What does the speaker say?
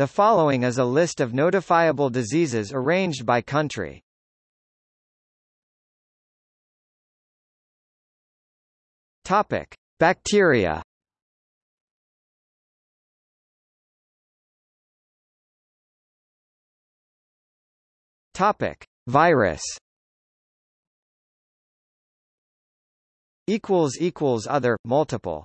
The following is a list of notifiable diseases arranged by country. Topic: Bacteria. Topic: Virus. Equals equals other multiple.